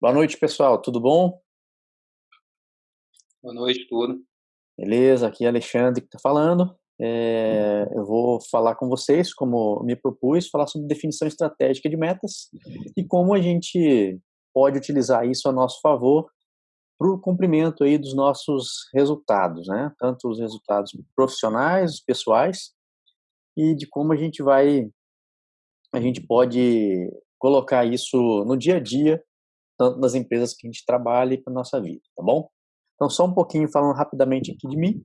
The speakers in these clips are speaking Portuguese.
Boa noite, pessoal. Tudo bom? Boa noite, tudo. Beleza, aqui é Alexandre que está falando. É, eu vou falar com vocês, como me propus, falar sobre definição estratégica de metas e como a gente pode utilizar isso a nosso favor para o cumprimento aí dos nossos resultados, né? Tanto os resultados profissionais, pessoais, e de como a gente vai, a gente pode colocar isso no dia a dia, tanto nas empresas que a gente trabalha e para nossa vida, tá bom? Então, só um pouquinho falando rapidamente aqui de mim.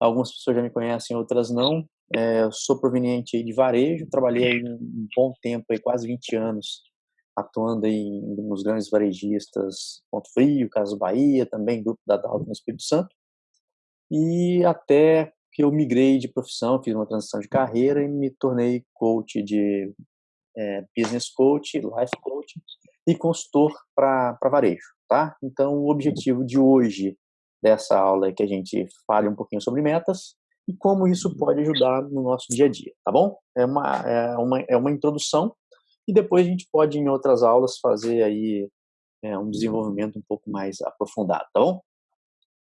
Algumas pessoas já me conhecem, outras não. É, sou proveniente de varejo, trabalhei um bom tempo, aí, quase 20 anos, atuando em nos grandes varejistas Ponto Frio, Casas Bahia, também Grupo da Dalva no Espírito Santo. E até que eu migrei de profissão, fiz uma transição de carreira e me tornei coach de é, business coach, life coach e consultor para varejo, tá? Então, o objetivo de hoje dessa aula é que a gente fale um pouquinho sobre metas e como isso pode ajudar no nosso dia a dia, tá bom? É uma, é uma, é uma introdução e depois a gente pode, em outras aulas, fazer aí é, um desenvolvimento um pouco mais aprofundado, tá bom?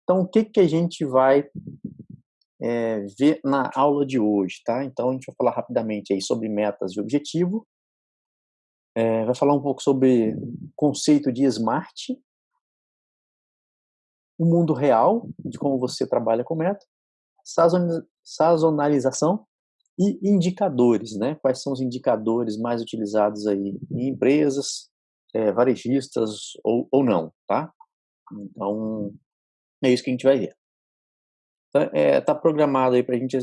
Então, o que, que a gente vai é, ver na aula de hoje, tá? Então, a gente vai falar rapidamente aí sobre metas e objetivo, é, vai falar um pouco sobre conceito de SMART, o mundo real de como você trabalha com meta, sazonalização e indicadores, né? Quais são os indicadores mais utilizados aí em empresas, é, varejistas ou, ou não, tá? Então, é isso que a gente vai ver. Então, é, tá programado aí para a gente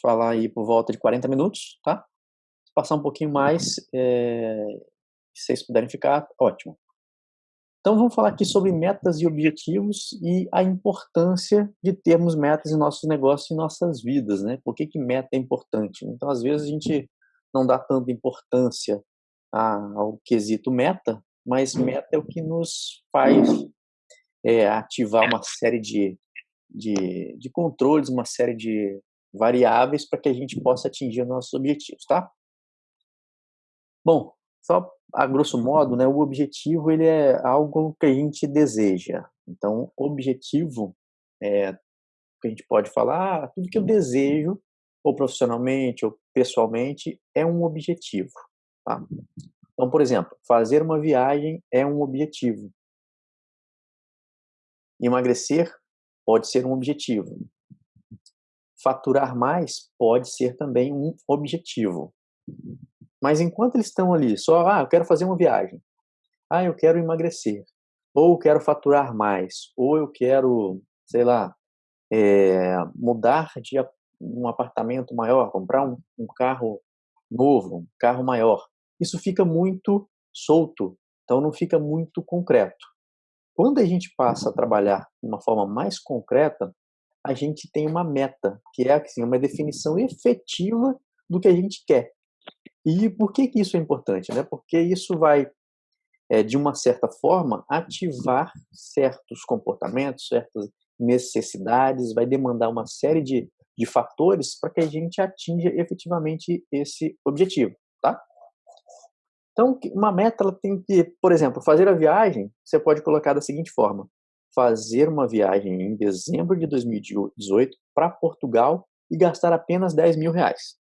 falar aí por volta de 40 minutos, tá? Se passar um pouquinho mais, é, se vocês puderem ficar, ótimo. Então vamos falar aqui sobre metas e objetivos e a importância de termos metas em nossos negócios e nossas vidas, né? Por que, que meta é importante? Então às vezes a gente não dá tanta importância ao quesito meta, mas meta é o que nos faz é, ativar uma série de, de, de controles, uma série de variáveis para que a gente possa atingir nossos objetivos, tá? Bom, só a grosso modo, né, o objetivo ele é algo que a gente deseja. Então, objetivo é que a gente pode falar, ah, tudo que eu desejo, ou profissionalmente ou pessoalmente, é um objetivo. Tá? Então, por exemplo, fazer uma viagem é um objetivo. Emagrecer pode ser um objetivo. Faturar mais pode ser também um objetivo. Mas enquanto eles estão ali, só, ah, eu quero fazer uma viagem, ah, eu quero emagrecer, ou eu quero faturar mais, ou eu quero, sei lá, é, mudar de um apartamento maior, comprar um, um carro novo, um carro maior. Isso fica muito solto, então não fica muito concreto. Quando a gente passa a trabalhar de uma forma mais concreta, a gente tem uma meta, que é assim, uma definição efetiva do que a gente quer. E por que, que isso é importante? Né? Porque isso vai, é, de uma certa forma, ativar certos comportamentos, certas necessidades, vai demandar uma série de, de fatores para que a gente atinja efetivamente esse objetivo, tá? Então, uma meta ela tem que, por exemplo, fazer a viagem, você pode colocar da seguinte forma: fazer uma viagem em dezembro de 2018 para Portugal e gastar apenas 10 mil reais.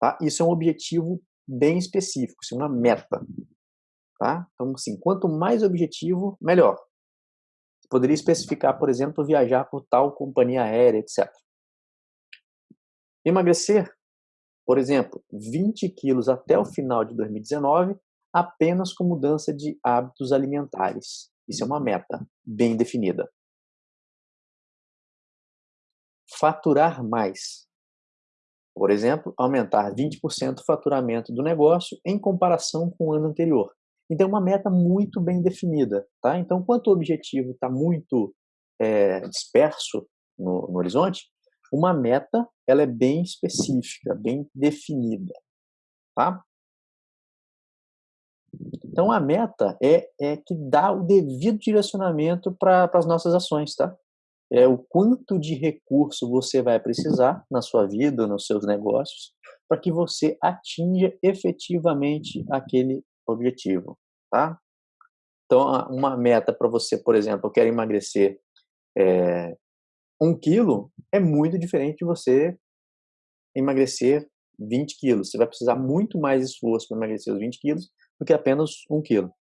Tá? Isso é um objetivo bem específico, é uma meta. Tá? Então, assim, quanto mais objetivo, melhor. Você poderia especificar, por exemplo, viajar por tal companhia aérea, etc. Emagrecer, por exemplo, 20 quilos até o final de 2019, apenas com mudança de hábitos alimentares. Isso é uma meta bem definida. Faturar mais. Por exemplo, aumentar 20% o faturamento do negócio em comparação com o ano anterior. Então, é uma meta muito bem definida. Tá? Então, quanto o objetivo está muito é, disperso no, no horizonte, uma meta ela é bem específica, bem definida. Tá? Então, a meta é, é que dá o devido direcionamento para as nossas ações, tá? é o quanto de recurso você vai precisar na sua vida, nos seus negócios, para que você atinja efetivamente aquele objetivo, tá? Então, uma meta para você, por exemplo, eu quero emagrecer é, um quilo, é muito diferente de você emagrecer 20 quilos. Você vai precisar muito mais esforço para emagrecer os 20 quilos do que apenas um quilo.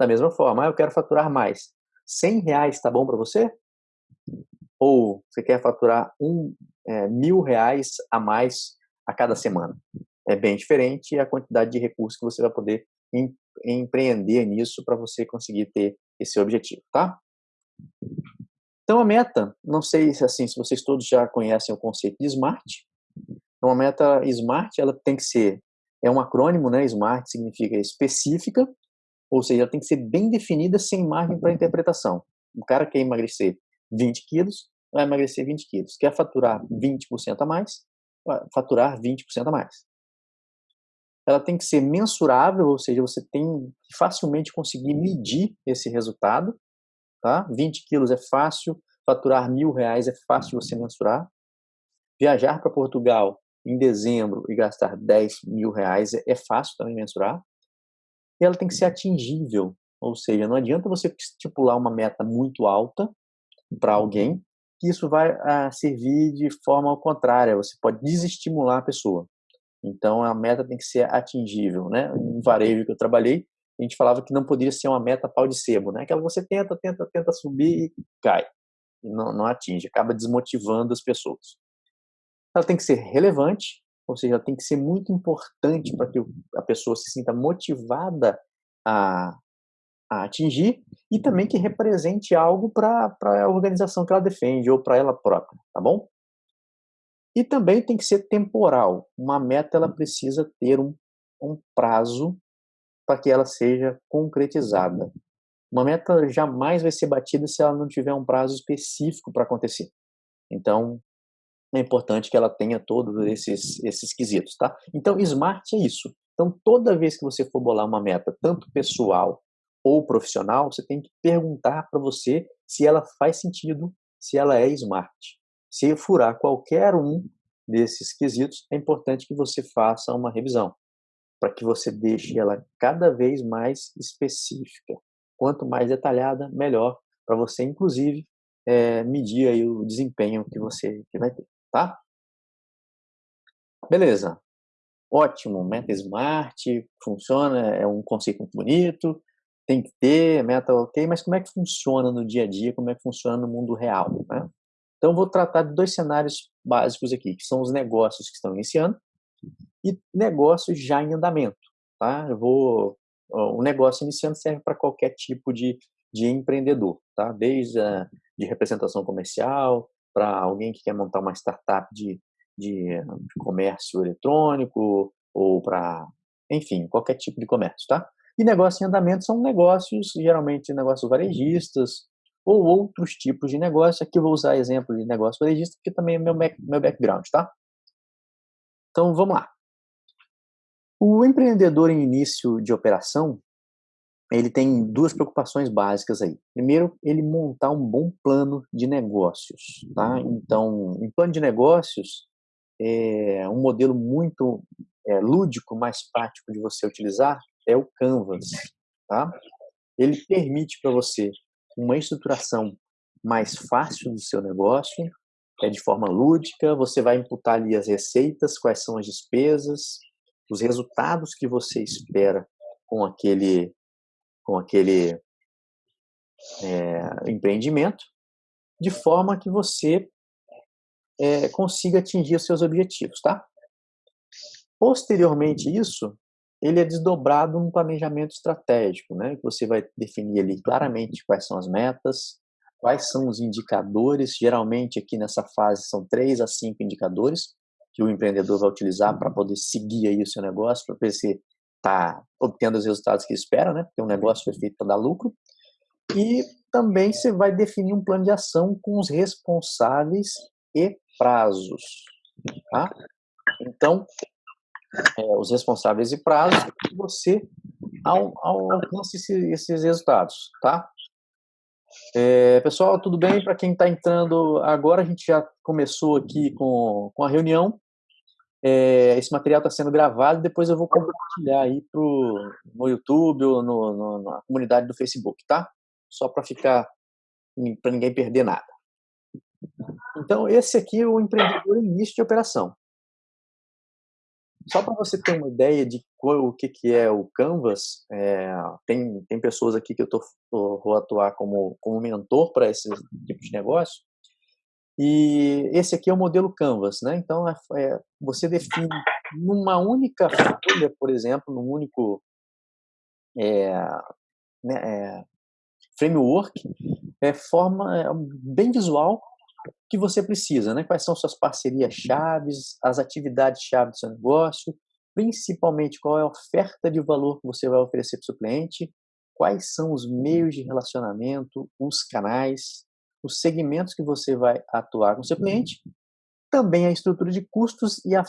Da mesma forma, ah, eu quero faturar mais. 100 reais está bom para você? Ou você quer faturar um, é, mil reais a mais a cada semana? É bem diferente a quantidade de recursos que você vai poder em, empreender nisso para você conseguir ter esse objetivo, tá? Então a meta, não sei assim se vocês todos já conhecem o conceito de SMART. Então a meta SMART, ela tem que ser é um acrônimo, né? SMART significa específica, ou seja, ela tem que ser bem definida sem margem para interpretação. O cara quer emagrecer 20 quilos, vai emagrecer 20 quilos. Quer faturar 20% a mais, vai faturar 20% a mais ela tem que ser mensurável, ou seja, você tem que facilmente conseguir medir esse resultado. Tá? 20 quilos é fácil, faturar mil reais é fácil você mensurar. Viajar para Portugal em dezembro e gastar 10 mil reais é, é fácil também mensurar. E ela tem que ser atingível, ou seja, não adianta você estipular uma meta muito alta para alguém, que isso vai ah, servir de forma contrária, você pode desestimular a pessoa. Então a meta tem que ser atingível, né? No varejo que eu trabalhei, a gente falava que não poderia ser uma meta pau de sebo, né? Aquela que você tenta, tenta, tenta subir e cai. E não, não atinge, acaba desmotivando as pessoas. Ela tem que ser relevante, ou seja, ela tem que ser muito importante para que a pessoa se sinta motivada a, a atingir e também que represente algo para a organização que ela defende ou para ela própria, tá bom? E também tem que ser temporal. Uma meta ela precisa ter um, um prazo para que ela seja concretizada. Uma meta jamais vai ser batida se ela não tiver um prazo específico para acontecer. Então, é importante que ela tenha todos esses, esses quesitos, tá? Então, SMART é isso. Então, toda vez que você for bolar uma meta, tanto pessoal ou profissional, você tem que perguntar para você se ela faz sentido, se ela é SMART. Se furar qualquer um desses quesitos, é importante que você faça uma revisão, para que você deixe ela cada vez mais específica. Quanto mais detalhada, melhor, para você, inclusive, é, medir aí o desempenho que você que vai ter, tá? Beleza. Ótimo, meta smart, funciona, é um conceito muito bonito, tem que ter, meta ok, mas como é que funciona no dia a dia, como é que funciona no mundo real, né? Então, vou tratar de dois cenários básicos aqui, que são os negócios que estão iniciando e negócios já em andamento. Tá? Eu vou, o negócio iniciando serve para qualquer tipo de, de empreendedor, tá? desde a, de representação comercial, para alguém que quer montar uma startup de, de, de comércio eletrônico, ou para, enfim, qualquer tipo de comércio. Tá? E negócios em andamento são negócios, geralmente negócios varejistas, ou outros tipos de negócio. Aqui eu vou usar exemplo de negócio varejista, porque também é meu, meu background, tá? Então, vamos lá. O empreendedor em início de operação, ele tem duas preocupações básicas aí. Primeiro, ele montar um bom plano de negócios, tá? Então, em plano de negócios, é um modelo muito é, lúdico, mais prático de você utilizar é o Canvas, tá? Ele permite para você uma estruturação mais fácil do seu negócio, é de forma lúdica, você vai imputar ali as receitas, quais são as despesas, os resultados que você espera com aquele com aquele é, empreendimento, de forma que você é, consiga atingir os seus objetivos, tá? Posteriormente isso, ele é desdobrado num planejamento estratégico, né? Você vai definir ali claramente quais são as metas, quais são os indicadores. Geralmente aqui nessa fase são três a cinco indicadores que o empreendedor vai utilizar para poder seguir aí o seu negócio, para ver se está obtendo os resultados que espera, né? Porque o negócio foi feito para dar lucro. E também você vai definir um plano de ação com os responsáveis e prazos, tá? Então, é, os responsáveis e prazos você ao, ao alcance esse, esses resultados, tá? É, pessoal, tudo bem? Para quem está entrando agora, a gente já começou aqui com, com a reunião. É, esse material está sendo gravado depois eu vou compartilhar aí pro, no YouTube ou no, no, na comunidade do Facebook, tá? Só para ficar, para ninguém perder nada. Então, esse aqui é o empreendedor em início de operação. Só para você ter uma ideia de qual, o que, que é o Canvas, é, tem, tem pessoas aqui que eu tô, tô, vou atuar como, como mentor para esse tipo de negócio. E esse aqui é o modelo Canvas, né? Então, é, é, você define numa única folha, por exemplo, num único é, né, é, framework, é forma é, bem visual que você precisa, né? Quais são suas parcerias chaves, as atividades chave do seu negócio, principalmente qual é a oferta de valor que você vai oferecer para o seu cliente, quais são os meios de relacionamento, os canais, os segmentos que você vai atuar com o seu cliente, também a estrutura de custos e a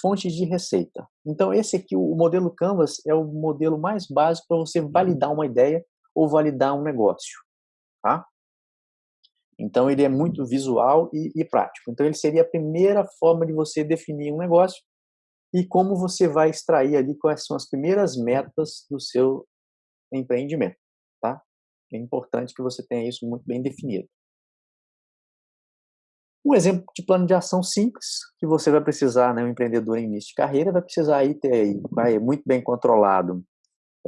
fontes de receita. Então esse aqui, o modelo Canvas, é o modelo mais básico para você validar uma ideia ou validar um negócio, tá? Então ele é muito visual e, e, prático. Então ele seria a primeira forma de você definir um negócio e como você vai extrair ali quais são as primeiras metas do seu empreendimento, tá? É importante que você tenha isso muito bem definido. Um exemplo de plano de ação simples que você vai precisar, né, um empreendedor em início de carreira vai precisar aí ter aí, vai muito bem controlado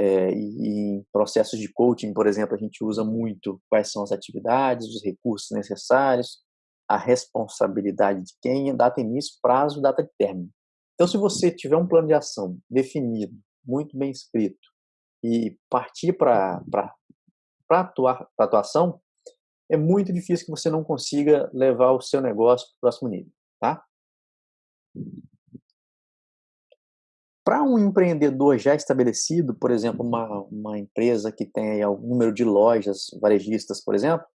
é, e, em processos de coaching, por exemplo, a gente usa muito quais são as atividades, os recursos necessários, a responsabilidade de quem, data início, prazo, data de término. Então, se você tiver um plano de ação definido, muito bem escrito, e partir para atuar, para atuação, é muito difícil que você não consiga levar o seu negócio para o próximo nível, tá? Para um empreendedor já estabelecido, por exemplo, uma, uma empresa que tem algum número de lojas varejistas, por exemplo,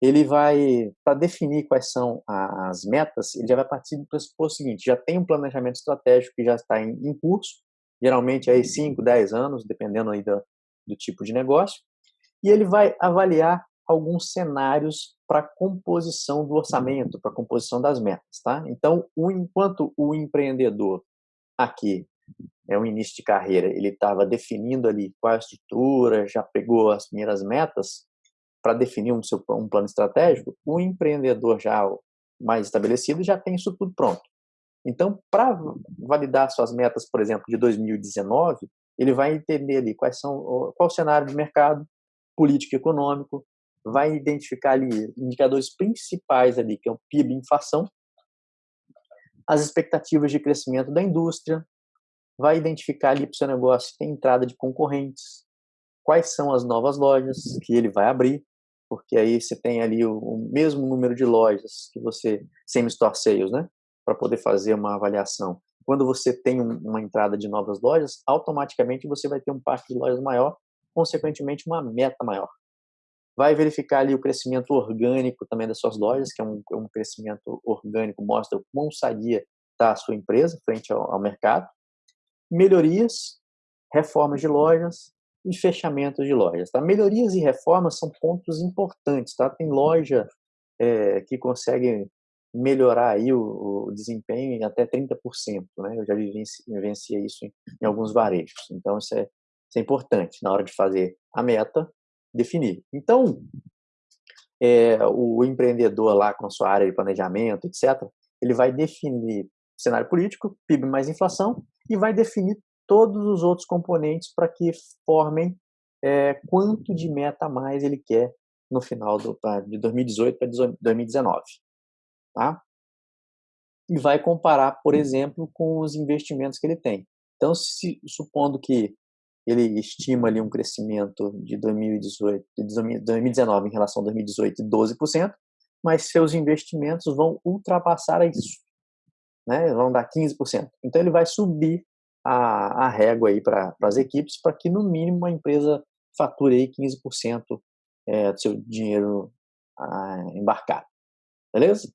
ele vai, para definir quais são as metas, ele já vai partir do pressuposto seguinte, já tem um planejamento estratégico que já está em, em curso, geralmente aí 5, 10 anos, dependendo aí do, do tipo de negócio, e ele vai avaliar alguns cenários para composição do orçamento, para composição das metas, tá? Então, o, enquanto o empreendedor aqui é um início de carreira, ele estava definindo ali qual é a estrutura, já pegou as primeiras metas para definir um, seu, um plano estratégico, o empreendedor já mais estabelecido já tem isso tudo pronto. Então, para validar suas metas, por exemplo, de 2019, ele vai entender ali quais são, qual o cenário de mercado, político econômico, vai identificar ali indicadores principais ali, que é o PIB e inflação, as expectativas de crescimento da indústria, vai identificar ali para o seu negócio tem entrada de concorrentes, quais são as novas lojas que ele vai abrir, porque aí você tem ali o, o mesmo número de lojas que você, sem store sales, né, para poder fazer uma avaliação. Quando você tem um, uma entrada de novas lojas, automaticamente você vai ter um parque de lojas maior, consequentemente uma meta maior. Vai verificar ali o crescimento orgânico também das suas lojas, que é um, um crescimento orgânico, mostra o quão sadia está a sua empresa frente ao, ao mercado melhorias, reformas de lojas e fechamentos de lojas. Tá? Melhorias e reformas são pontos importantes. Tá? Tem loja é, que consegue melhorar aí o, o, desempenho em até 30%. Né? Eu já vivenciei isso em, em alguns varejos. Então, isso é, isso é importante na hora de fazer a meta, definir. Então, é, o empreendedor lá com a sua área de planejamento, etc., ele vai definir cenário político, PIB mais inflação, e vai definir todos os outros componentes para que formem é, quanto de meta a mais ele quer no final do, de 2018 para 2019. Tá? E vai comparar, por exemplo, com os investimentos que ele tem. Então, se, supondo que ele estima ali um crescimento de 2018, de 2019 em relação a 2018 de 12%, mas seus investimentos vão ultrapassar isso né, vão dar 15%. Então ele vai subir a, a régua aí para as equipes para que no mínimo a empresa fature aí 15% é, do seu dinheiro ah, embarcado. Beleza?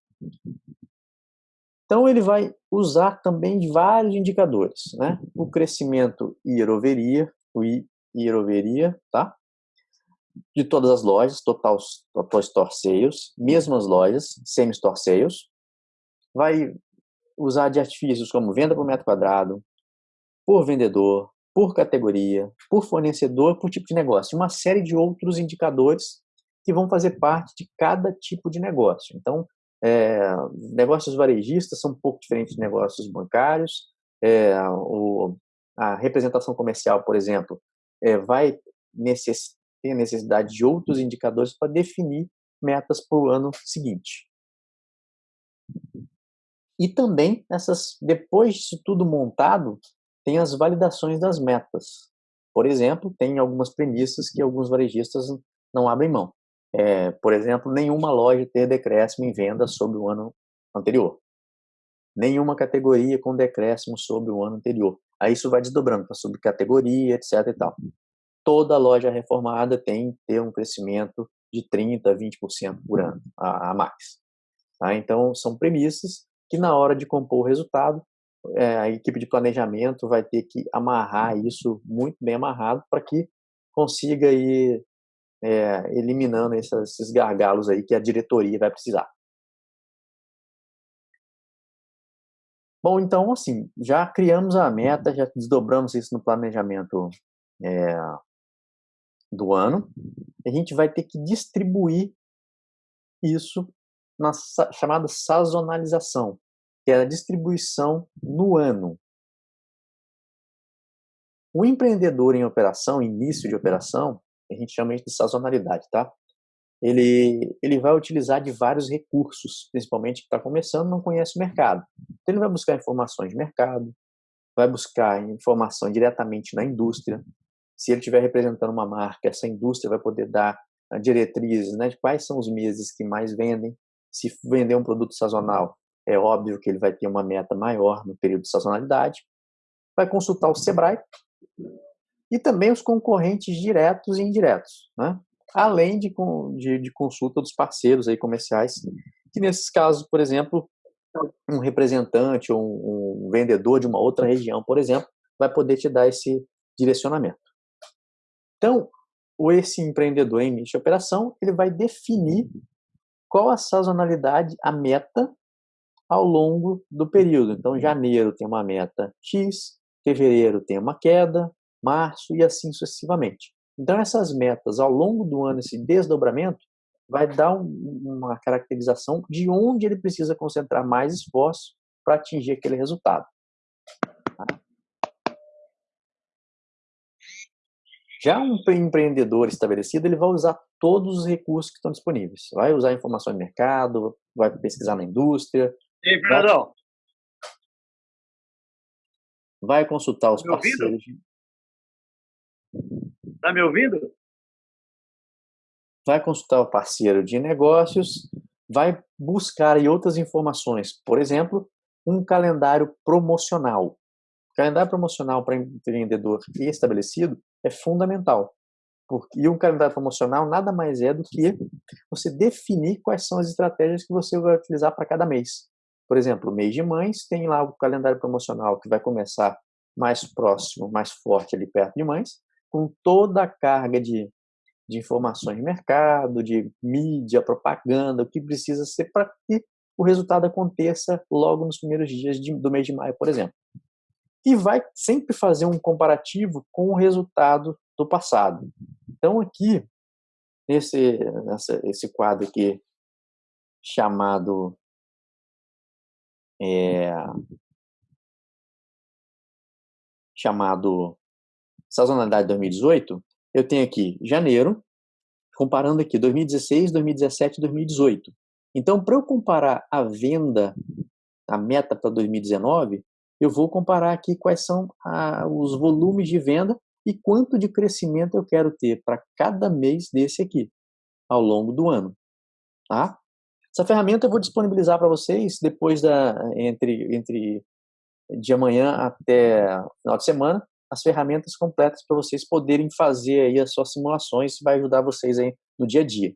Então ele vai usar também de vários indicadores, né? O crescimento year-over-year, o year-over-year, tá? De todas as lojas, total, total store sales, mesmas lojas, semi-store sales, vai usar de artifícios como venda por metro quadrado, por vendedor, por categoria, por fornecedor, por tipo de negócio, uma série de outros indicadores que vão fazer parte de cada tipo de negócio. Então, é, negócios varejistas são um pouco diferentes de negócios bancários. É, o, a representação comercial, por exemplo, é, vai necess, ter necessidade de outros indicadores para definir metas para o ano seguinte. E também, essas, depois disso tudo montado, tem as validações das metas. Por exemplo, tem algumas premissas que alguns varejistas não abrem mão. É, por exemplo, nenhuma loja ter decréscimo em venda sobre o ano anterior. Nenhuma categoria com decréscimo sobre o ano anterior. Aí isso vai desdobrando para subcategoria, etc. E tal. Toda loja reformada tem que ter um crescimento de 30%, 20% por ano a, a mais. Tá? Então, são premissas que na hora de compor o resultado, é, a equipe de planejamento vai ter que amarrar isso muito bem amarrado para que consiga ir é, eliminando esses, esses gargalos aí que a diretoria vai precisar. Bom, então, assim, já criamos a meta, já desdobramos isso no planejamento é, do ano. A gente vai ter que distribuir isso na chamada sazonalização, que é a distribuição no ano. O empreendedor em operação, início de operação, a gente chama isso de sazonalidade, tá? Ele, ele vai utilizar de vários recursos, principalmente que está começando, não conhece o mercado. Então ele vai buscar informações de mercado, vai buscar informação diretamente na indústria. Se ele estiver representando uma marca, essa indústria vai poder dar ah, diretrizes né, de quais são os meses que mais vendem, se vender um produto sazonal, é óbvio que ele vai ter uma meta maior no período de sazonalidade. Vai consultar o Sebrae e também os concorrentes diretos e indiretos, né? além de, de, de consulta dos parceiros aí comerciais, que nesses casos, por exemplo, um representante ou um, um vendedor de uma outra região, por exemplo, vai poder te dar esse direcionamento. Então, esse empreendedor em início de operação, ele vai definir qual a sazonalidade, a meta ao longo do período. Então, janeiro tem uma meta X, fevereiro tem uma queda, março e assim sucessivamente. Então, essas metas ao longo do ano, esse desdobramento, vai dar um, uma caracterização de onde ele precisa concentrar mais esforço para atingir aquele resultado. Já um empreendedor estabelecido, ele vai usar todos os recursos que estão disponíveis. Vai usar informação de mercado, vai pesquisar na indústria. Ei, Fernandão. Vai, vai consultar os tá parceiros. Está me ouvindo? Vai consultar o parceiro de negócios, vai buscar aí outras informações. Por exemplo, um calendário promocional. Calendário promocional para empreendedor estabelecido é fundamental. Porque, e um calendário promocional nada mais é do que você definir quais são as estratégias que você vai utilizar para cada mês. Por exemplo, mês de mães tem lá o calendário promocional que vai começar mais próximo, mais forte ali perto de mães, com toda a carga de, de informações de mercado, de mídia, propaganda, o que precisa ser para que o resultado aconteça logo nos primeiros dias de, do mês de maio, por exemplo e vai sempre fazer um comparativo com o resultado do passado. Então aqui, nesse, nessa, esse quadro aqui, chamado é, chamado sazonalidade 2018, eu tenho aqui janeiro, comparando aqui 2016, 2017 2018. Então, para eu comparar a venda, a meta para 2019, eu vou comparar aqui quais são a, os volumes de venda e quanto de crescimento eu quero ter para cada mês desse aqui, ao longo do ano. Tá? Essa ferramenta eu vou disponibilizar para vocês depois da entre entre de amanhã até final de semana as ferramentas completas para vocês poderem fazer aí as suas simulações, vai ajudar vocês aí no dia a dia.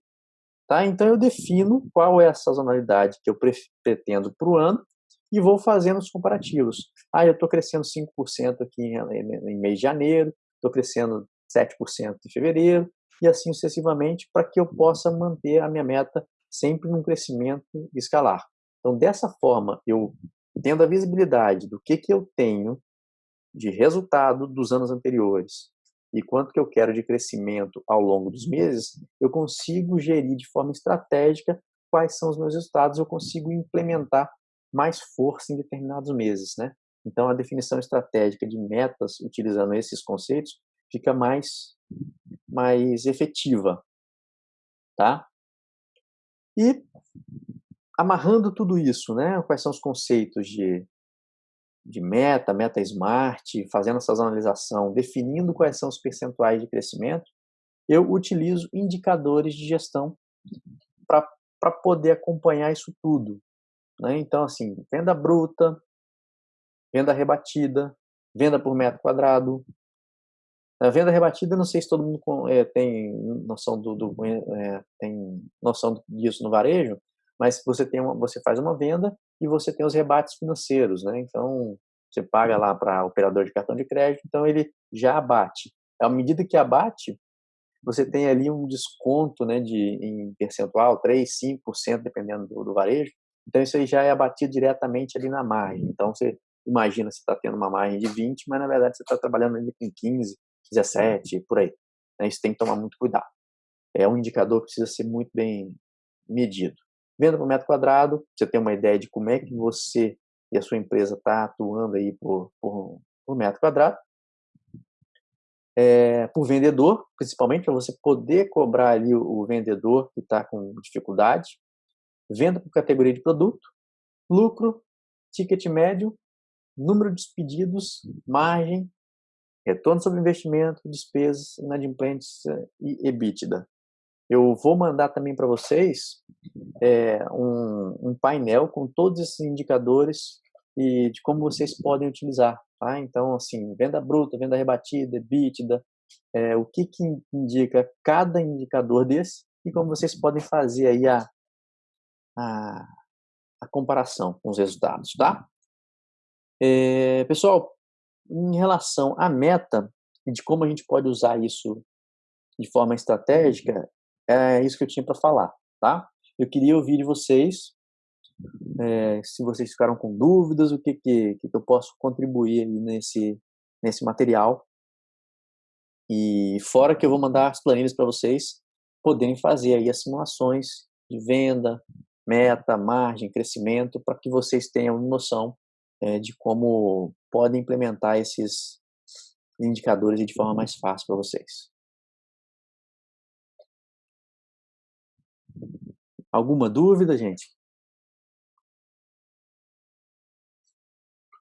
Tá? Então eu defino qual é a sazonalidade que eu pretendo para o ano e vou fazendo os comparativos. Ah, eu estou crescendo 5% aqui em, em, mês de janeiro, estou crescendo 7% em fevereiro, e assim sucessivamente, para que eu possa manter a minha meta sempre num crescimento escalar. Então, dessa forma, eu tendo a visibilidade do que, que eu tenho de resultado dos anos anteriores e quanto que eu quero de crescimento ao longo dos meses, eu consigo gerir de forma estratégica quais são os meus resultados, eu consigo implementar mais força em determinados meses, né? Então a definição estratégica de metas utilizando esses conceitos fica mais mais efetiva, tá? E amarrando tudo isso, né? Quais são os conceitos de de meta, meta smart, fazendo essa analisação, definindo quais são os percentuais de crescimento, eu utilizo indicadores de gestão para poder acompanhar isso tudo. Né? Então, assim, venda bruta, venda rebatida, venda por metro quadrado. A venda rebatida, não sei se todo mundo é, tem noção do, do é, tem noção disso no varejo, mas você tem uma, você faz uma venda e você tem os rebates financeiros, né? Então você paga lá para operador de cartão de crédito, então ele já abate. À medida que abate, você tem ali um desconto, né, de em percentual, 3, 5%, dependendo do, do varejo. Então isso aí já é abatido diretamente ali na margem. Então você imagina você está tendo uma margem de 20, mas na verdade você está trabalhando ali com 15, 17, por aí. Né? Isso tem que tomar muito cuidado. É um indicador que precisa ser muito bem medido. Venda por metro quadrado, você tem uma ideia de como é que você e a sua empresa está atuando aí por, por, por, metro quadrado. É, por vendedor, principalmente para você poder cobrar ali o, o vendedor que está com dificuldade. Venda por categoria de produto, lucro, ticket médio, número de pedidos, margem, retorno sobre investimento, despesas, inadimplência e EBITDA. Eu vou mandar também para vocês é, um, um, painel com todos esses indicadores e de como vocês podem utilizar. Tá? Então, assim, venda bruta, venda rebatida, EBITDA, é, o que, que indica cada indicador desse e como vocês podem fazer aí a, a, a comparação com os resultados, tá? É, pessoal, em relação à meta e de como a gente pode usar isso de forma estratégica, é isso que eu tinha para falar, tá? Eu queria ouvir de vocês, é, se vocês ficaram com dúvidas, o que, que, que eu posso contribuir nesse, nesse material. E fora que eu vou mandar as planilhas para vocês poderem fazer aí as simulações de venda, meta, margem, crescimento, para que vocês tenham noção é, de como podem implementar esses indicadores de forma mais fácil para vocês. Alguma dúvida, gente?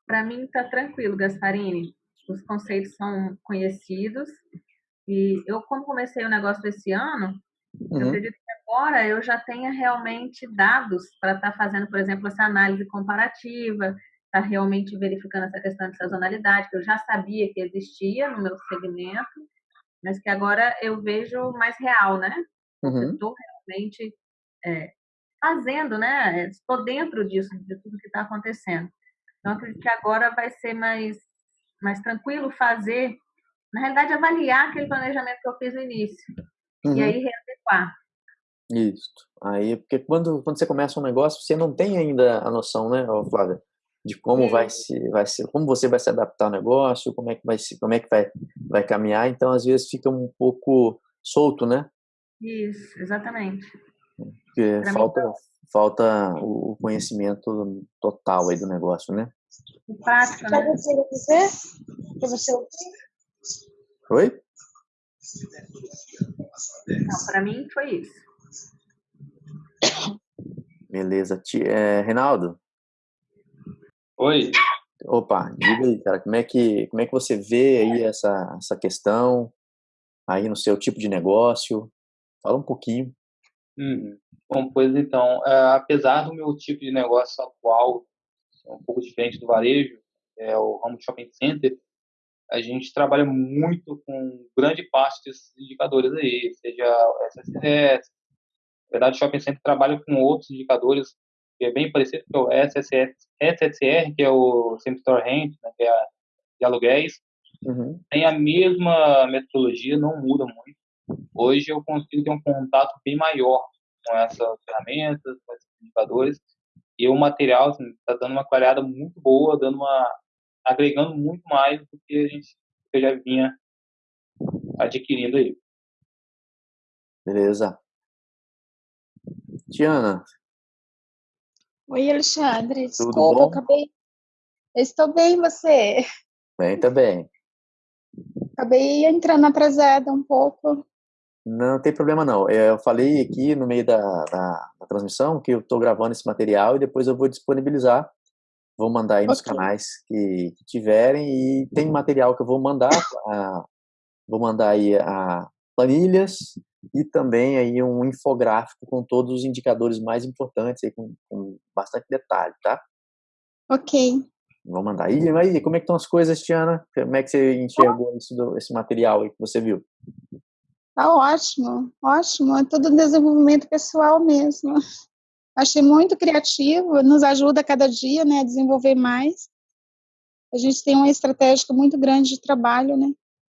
Para mim está tranquilo, Gasparini. Os conceitos são conhecidos e eu, como comecei o negócio esse ano, uhum. eu acredito agora eu já tenha realmente dados para estar tá fazendo, por exemplo, essa análise comparativa, estar tá realmente verificando essa questão de sazonalidade, que eu já sabia que existia no meu segmento, mas que agora eu vejo mais real, né? Uhum. Estou realmente é, fazendo, né? Estou dentro disso, de tudo que está acontecendo. Então, acredito que agora vai ser mais, mais tranquilo fazer, na realidade, avaliar aquele planejamento que eu fiz no início. Uhum. E aí readequar. Isso. Aí, porque quando, quando você começa um negócio, você não tem ainda a noção, né, Flávia? De como vai se, vai ser, como você vai se adaptar ao negócio, como é que vai se, como é que vai, vai caminhar. Então, às vezes fica um pouco solto, né? Isso, exatamente. Porque falta, mim, falta o conhecimento total aí do negócio, né? Prática, né? Para você Oi? Não, para mim foi isso. Beleza. É, Reinaldo? Oi. Opa, diga aí, cara, como é que, como é que você vê aí essa, essa questão aí no seu tipo de negócio? Fala um pouquinho. Uhum. Bom, pois então, é, apesar do meu tipo de negócio atual ser um pouco diferente do varejo, é o ramo shopping center, a gente trabalha muito com grande parte desses indicadores aí, seja o SSS. Na verdade, o shopping center trabalha com outros indicadores que é bem parecido, que é o SSS, SSR, que é o Same Store Rent, né, que é a, de aluguéis. Uhum. Tem a mesma metodologia, não muda muito Hoje eu consigo ter um contato bem maior com essas ferramentas, com esses indicadores, E o material está assim, tá dando uma qualidade muito boa, dando uma agregando muito mais do que a gente que já vinha adquirindo aí. Beleza. Tiana. Oi, Alexandre. Desculpa, eu acabei. Eu estou bem, você? Bem, também. Acabei entrando atrasada um pouco. Não tem problema não. Eu falei aqui no meio da, da, da transmissão que eu estou gravando esse material e depois eu vou disponibilizar. Vou mandar aí nos okay. canais que, que, tiverem e tem material que eu vou mandar. A, vou mandar aí a planilhas e também aí um infográfico com todos os indicadores mais importantes aí com, com bastante detalhe, tá? Ok. Vou mandar. aí aí, como é que estão as coisas, Tiana? Como é que você enxergou isso, esse material aí que você viu? Tá ótimo, ótimo. É tudo desenvolvimento pessoal mesmo. Achei muito criativo, nos ajuda cada dia, né, a desenvolver mais. A gente tem uma estratégia muito grande de trabalho, né?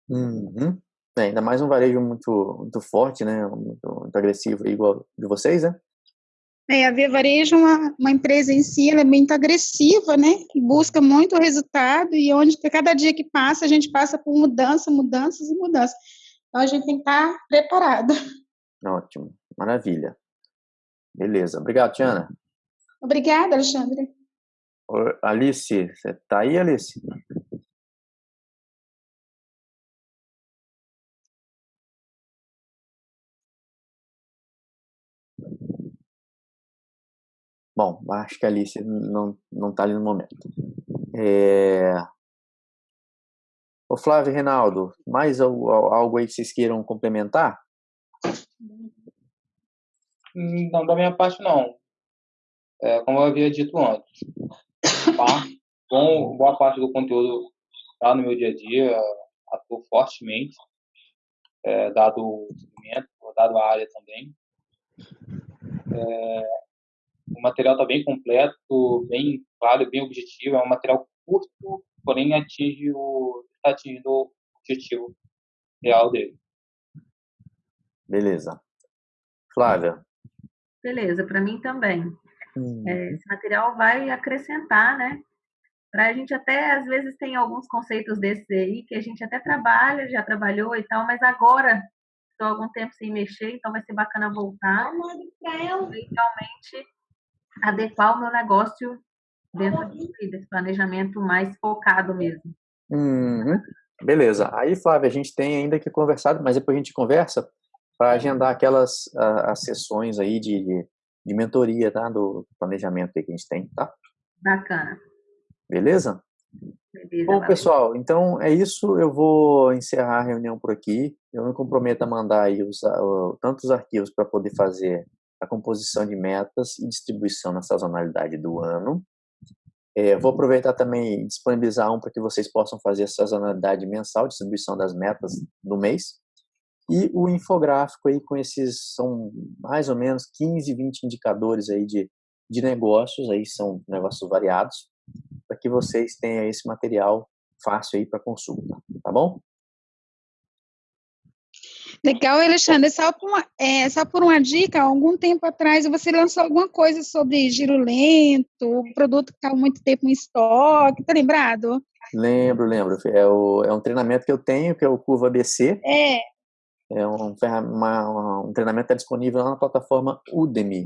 Uhum. É, ainda mais um varejo muito, muito forte, né? Muito, muito agressivo, igual de vocês, né? É, a Via Varejo, é uma, uma empresa em si, ela é muito agressiva, né? Busca muito resultado e onde cada dia que passa, a gente passa por mudança, mudanças e mudanças. Então, a gente tem que estar preparado. Ótimo, maravilha. Beleza. Obrigado, Tiana. Obrigada, Alexandre. Alice, você está aí, Alice? Bom, acho que a Alice não não está ali no momento. É... O Flávio Reinaldo, mais algo aí que vocês queiram complementar? Não, da minha parte não. É, como eu havia dito antes, tá? Bom, boa parte do conteúdo está no meu dia a dia, atuo fortemente, é, dado o segmento, dado a área também. É, o material está bem completo, bem claro, bem objetivo. É um material curto, porém atinge o, está atingindo o objetivo real dele. Beleza. Flávia. Beleza, para mim também. Hum. É, esse material vai acrescentar, né? Para a gente até, às vezes, tem alguns conceitos desses aí que a gente até trabalha, já trabalhou e tal, mas agora estou algum tempo sem mexer, então vai ser bacana voltar e realmente adequar o meu negócio dentro desse planejamento mais focado mesmo. Uhum. Beleza. Aí, Flávia, a gente tem ainda que conversar, mas depois a gente conversa para agendar aquelas uh, as sessões aí de, de mentoria, tá? Do planejamento aí que a gente tem, tá? Bacana. Beleza? Beleza Bom, valeu. pessoal, então é isso. Eu vou encerrar a reunião por aqui. Eu me comprometo a mandar aí os, uh, tantos arquivos para poder fazer a composição de metas e distribuição na sazonalidade do ano. É, vou aproveitar também e disponibilizar um para que vocês possam fazer a sazonalidade mensal, distribuição das metas do mês. E o infográfico aí com esses, são mais ou menos 15, 20 indicadores aí de, de negócios, aí são negócios variados, para que vocês tenham esse material fácil aí para consulta, tá bom? Legal, Alexandre. Só por, uma, é, só por uma dica, algum tempo atrás você lançou alguma coisa sobre giro lento, produto que estava muito tempo em estoque, tá lembrado? Lembro, lembro. É, o, é um treinamento que eu tenho, que é o Curva ABC. É. É um, uma, um treinamento que está disponível lá na plataforma Udemy.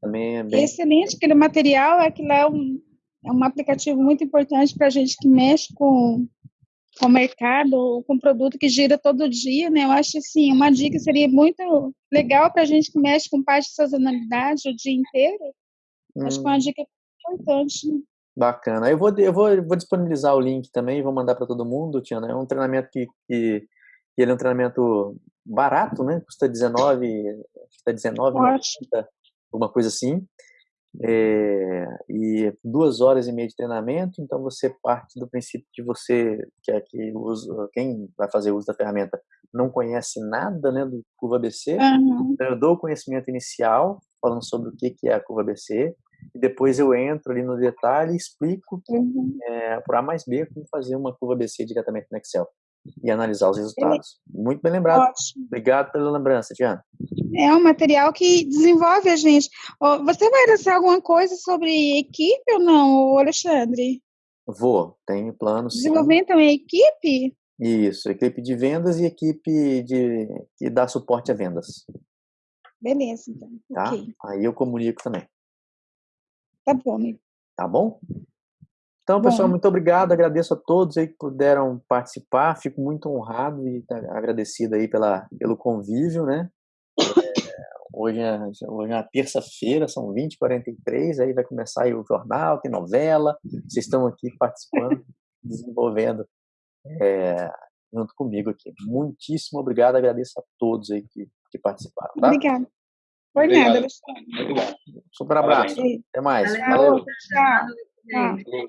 Também é bem... Excelente, aquele material, aquilo é um, é um aplicativo muito importante para a gente que mexe com com o mercado, com produto que gira todo dia, né? Eu acho assim, uma dica seria muito legal para a gente que mexe com parte de sazonalidade o dia inteiro. Hum. Acho que é uma hum. dica importante. Né? Bacana. Eu vou, eu vou, vou disponibilizar o link também, vou mandar para todo mundo, Tiana. É um treinamento que, que, que, ele é um treinamento barato, né? Custa 19, acho que está 19, alguma coisa assim. É, e duas horas e meia de treinamento, então você parte do princípio que você, que, é, que usa, quem vai fazer uso da ferramenta não conhece nada né, do curva ABC, uhum. então eu dou o conhecimento inicial, falando sobre o que, que é a curva ABC, e depois eu entro ali no detalhe e explico uhum. é, por A mais B como fazer uma curva ABC diretamente no Excel. E analisar os resultados. Muito bem lembrado. Ótimo. Obrigado pela lembrança, Diana. É um material que desenvolve a gente. Você vai lançar alguma coisa sobre equipe ou não, Alexandre? Vou, tenho planos. Desenvolvimento também equipe? Isso, equipe de vendas e equipe de que dá suporte a vendas. Beleza, então. Tá? Okay. Aí eu comunico também. Tá bom, amigo. Tá bom? Então, pessoal, bom. muito obrigado. Agradeço a todos aí que puderam participar. Fico muito honrado e agradecido aí pela, pelo convívio, né? É, hoje é, hoje é terça-feira, são 20h43, aí vai começar aí o jornal, tem novela. Vocês estão aqui participando, desenvolvendo é, junto comigo aqui. Muitíssimo obrigado, agradeço a todos aí que, que participaram. Tá? Obrigada. Obrigado. nada, Alexandre. Bom. Super abraço. Parabéns. Até mais. Valeu. Valeu. Tchau. Tchau.